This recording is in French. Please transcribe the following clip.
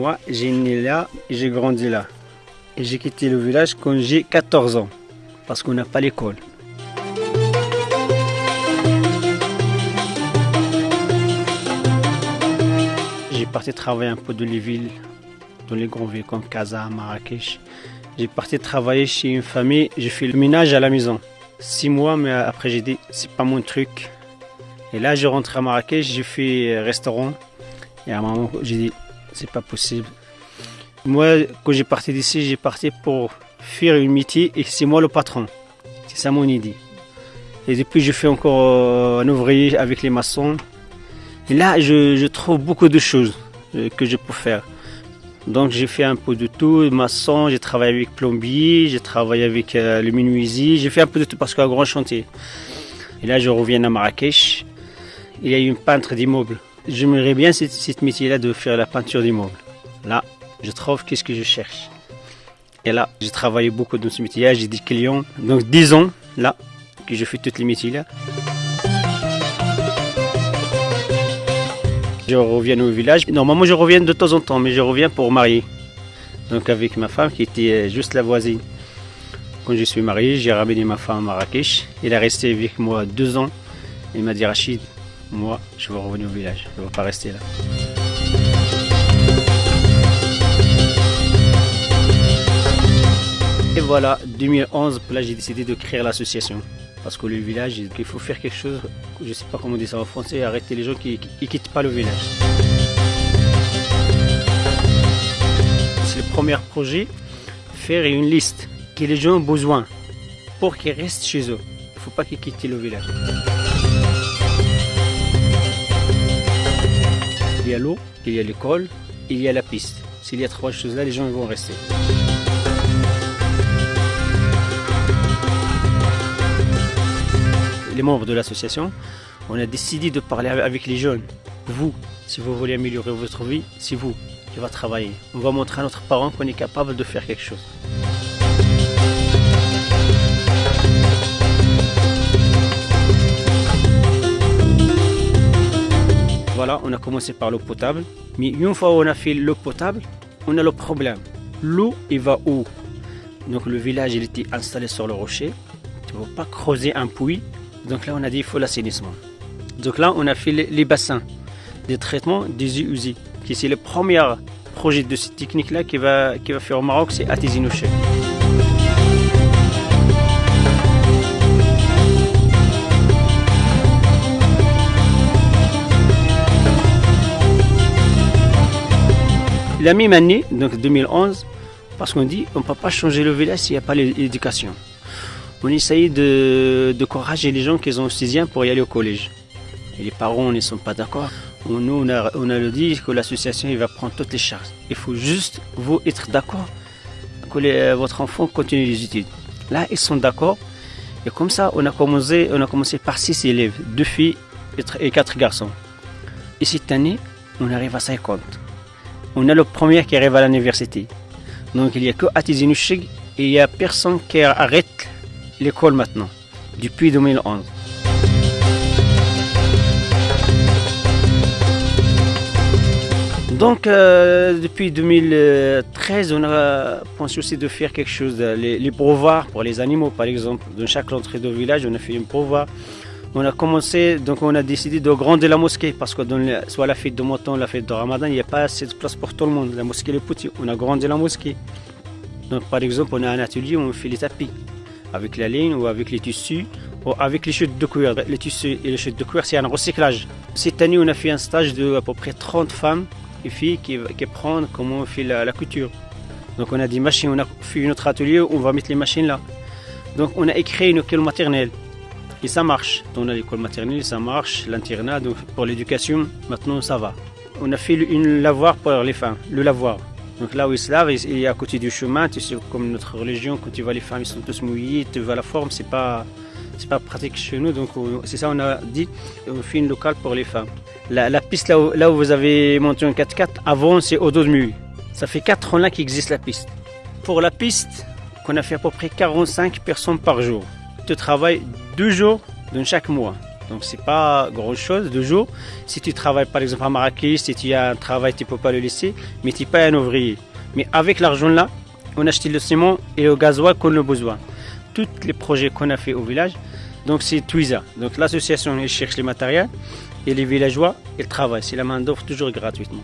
Moi, j'ai né là et j'ai grandi là. Et j'ai quitté le village quand j'ai 14 ans, parce qu'on n'a pas l'école. J'ai parti travailler un peu dans les villes, dans les grandes villes comme Casa, Marrakech. J'ai parti travailler chez une famille, j'ai fait le ménage à la maison. Six mois, mais après j'ai dit, c'est pas mon truc. Et là, je rentre à Marrakech, j'ai fait restaurant. Et à un moment, j'ai dit, c'est pas possible. Moi, quand j'ai parti d'ici, j'ai parti pour faire une métier et c'est moi le patron. C'est ça mon idée. Et depuis, je fais encore euh, un ouvrier avec les maçons. Et là, je, trouve beaucoup de choses euh, que je peux faire. Donc, j'ai fait un peu de tout. Maçon, j'ai travaillé avec plombier, j'ai travaillé avec euh, le menuisier, j'ai fait un peu de tout parce qu'il y a un grand chantier. Et là, je reviens à Marrakech. Il y a une peintre d'immeubles. J'aimerais bien cette, métier-là de faire la peinture d'immeubles. Là, je trouve qu'est-ce que je cherche. Et là, j'ai travaillé beaucoup dans ce métier-là, j'ai des clients. Donc 10 ans, là, que je fais tous les métiers-là. Je reviens au village. Normalement, je reviens de temps en temps, mais je reviens pour marier. Donc avec ma femme qui était euh, juste la voisine. Quand je suis marié, j'ai ramené ma femme à Marrakech. Elle est restée avec moi deux ans. Elle m'a dit Rachid, moi, je veux revenir au village. Je ne veux pas rester là. Et voilà, 2011, là j'ai décidé de créer l'association. Parce que le village, il faut faire quelque chose, je ne sais pas comment dit ça en français, arrêter les gens qui ne quittent pas le village. C'est le premier projet, faire une liste que les gens ont besoin pour qu'ils restent chez eux. Il ne faut pas qu'ils quittent le village. Y a l'eau, il y a l'école, il y a la piste. S'il y a trois choses là, les gens vont rester. les membres de l'association, on a décidé de parler avec les jeunes. Vous, si vous voulez améliorer votre vie, c'est vous qui va travailler. On va montrer à notre parent qu'on est capable de faire quelque chose. On a commencé par l'eau potable. Mais une fois qu'on a fait l'eau potable, on a le problème. L'eau, il va où? Donc le village, il était installé sur le rocher. Tu ne pas creuser un puits donc là, on a dit il faut l'assainissement. Donc là, on a fait les, bassins des traitements des eaux usées, c'est le premier projet de cette technique-là qui va, qui va faire au Maroc, c'est Atizinouché. La même année, donc 2011, parce qu'on dit on ne peut pas changer le village s'il n'y a pas l'éducation on essaye de, de encourager les gens qui ont 6 pour y aller au collège. Et les parents ne sont pas d'accord. Nous, on a, on dit que l'association va prendre toutes les charges. Il faut juste vous être d'accord que votre enfant continue les études. Là, ils sont d'accord. Et comme ça, on a commencé, on a commencé par 6 élèves, 2 filles et 4 garçons. Et cette année, on arrive à 50. On a le premier qui arrive à l'université. Donc il n'y a que Atizinouchig et il n'y a personne qui arrête l'école maintenant, depuis 2011. Donc, euh, depuis 2013, on a pensé aussi de faire quelque chose, les, les pour les animaux, par exemple. Dans chaque entrée de village, on a fait une brevet. On a commencé, donc on a décidé de grandir la mosquée, parce que soit la fête de Mouton, la fête de Ramadan, il n'y a pas assez de place pour tout le monde. La mosquée est petite, on a grandi la mosquée. Donc, par exemple, on a un atelier où on fait les tapis avec la ligne ou avec les tissus ou avec les chutes de cuir. Les tissus et les chutes de cuir, c'est un recyclage. Cette année, on a fait un stage de à peu près 30 femmes et filles qui, qui apprennent comment on fait la, couture. Donc on a des machines, on a fait notre atelier, on va mettre les machines là. Donc on a écrit une école maternelle et ça marche. On a l'école maternelle, ça marche, l'internat, pour l'éducation, maintenant ça va. On a fait une lavoir pour les femmes, le lavoir. Donc là où ils se lavent, il est à côté du chemin. Tu sais, comme notre religion, quand tu vois les femmes, ils sont tous mouillés, tu vois la forme, c'est pas, c'est pas pratique chez nous. Donc c'est ça, on a dit, on fait une locale pour les femmes. La, piste là où, vous avez monté un 4x4, avant c'est au dos de mur. Ça fait 4 ans là qu'existe la piste. Pour la piste, qu'on a fait à peu près 45 personnes par jour. Tu travailles deux jours dans chaque mois. Donc c'est pas grand chose de jour. Si tu travailles par exemple à Marrakech, si tu as un travail, tu peux pas le laisser, mais tu n'es pas un ouvrier. Mais avec l'argent là, on achète le ciment et le gasoil qu'on a besoin. Tous les projets qu'on a fait au village, donc c'est Twiza. Donc l'association elle cherche les matériels et les villageois ils travaillent. C'est la main d'offre toujours gratuitement.